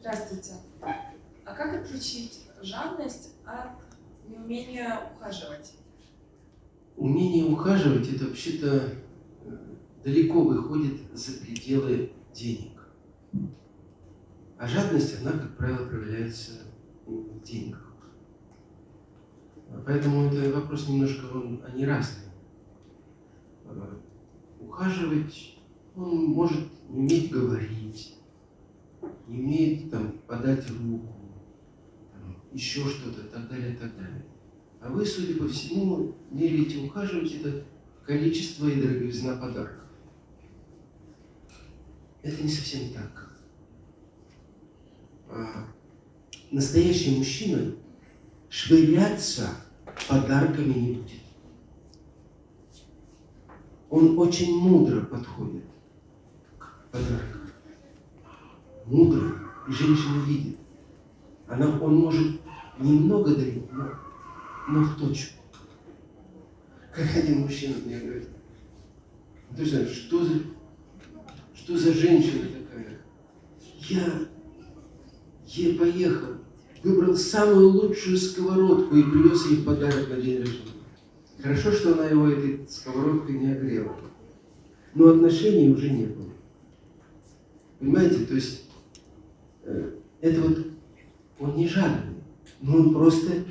Здравствуйте. А как отличить жадность от неумения ухаживать? Умение ухаживать это вообще-то э, далеко выходит за пределы денег. А жадность, она, как правило, проявляется в деньгах. Поэтому это вопрос немножко, он, они разные. Э, ухаживать, он может уметь говорить, не умеет там, подать руку, там, еще что-то, так далее, так далее. А вы, судя по всему, меряете ухаживать это количество и дороговизна подарков. Это не совсем так. А настоящий мужчина швыряться подарками не будет. Он очень мудро подходит к подаркам мудрый, и женщина видит. Она, он может немного дарить, но, но в точку. Как один мужчина мне говорит, ты знаешь, что за, что за женщина такая? Я, я поехал, выбрал самую лучшую сковородку и привез ей подарок на день рождения. Хорошо, что она его этой сковородкой не огрела. Но отношений уже не было. Понимаете, то есть это вот он не жадный, но он просто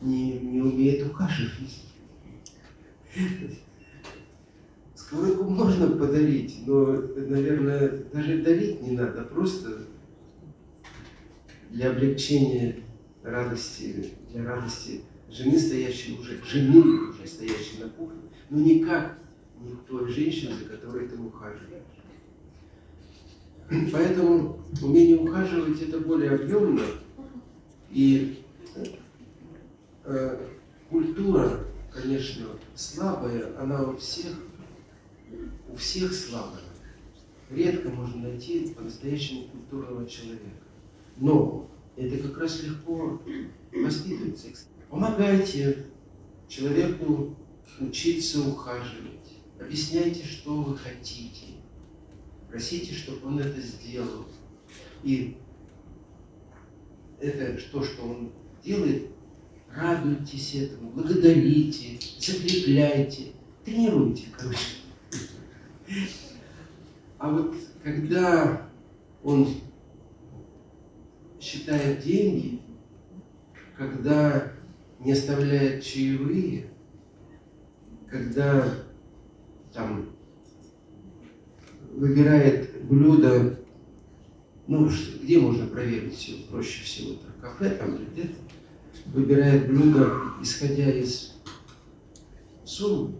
не, не умеет ухаживать. Сковородку можно подарить, но, наверное, даже дарить не надо, просто для облегчения радости, для радости жены, стоящей уже, жены уже стоящей на кухне, но никак не той женщины, за которой ты ухаживаешь. Поэтому умение ухаживать это более объемно. И э, культура, конечно, слабая, она у всех, у всех слабая. Редко можно найти по-настоящему культурного человека. Но это как раз легко воспитывается. Помогайте человеку учиться ухаживать. Объясняйте, что вы хотите Просите, чтобы он это сделал. И это то, что он делает, радуйтесь этому, благодарите, закрепляйте, тренируйте, короче. А вот когда он считает деньги, когда не оставляет чаевые, когда там выбирает блюдо, ну, где можно проверить все, проще всего, это кафе там или где-то, выбирает блюдо, исходя из суммы.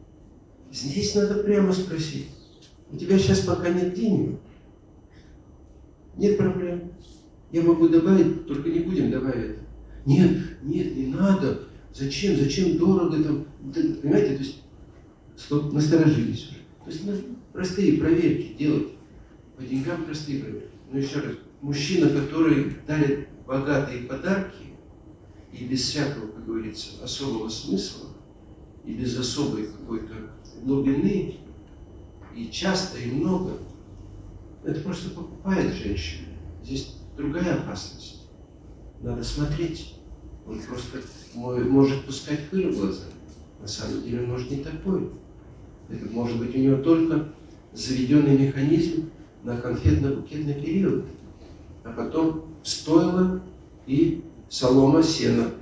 Здесь надо прямо спросить, у тебя сейчас пока нет денег? Нет проблем. Я могу добавить, только не будем добавить. Нет, нет, не надо. Зачем? Зачем дорого там? Понимаете, то есть стоп, насторожились уже. То есть простые проверки делать. По деньгам простые проверки. Но еще раз, мужчина, который дарит богатые подарки, и без всякого, как говорится, особого смысла, и без особой какой-то глубины, и часто, и много, это просто покупает женщину. Здесь другая опасность. Надо смотреть. Он просто может пускать пыль в глаза. На самом деле может не такой. Это может быть у него только заведенный механизм на конфетно-букетный период. А потом стоило и солома, сена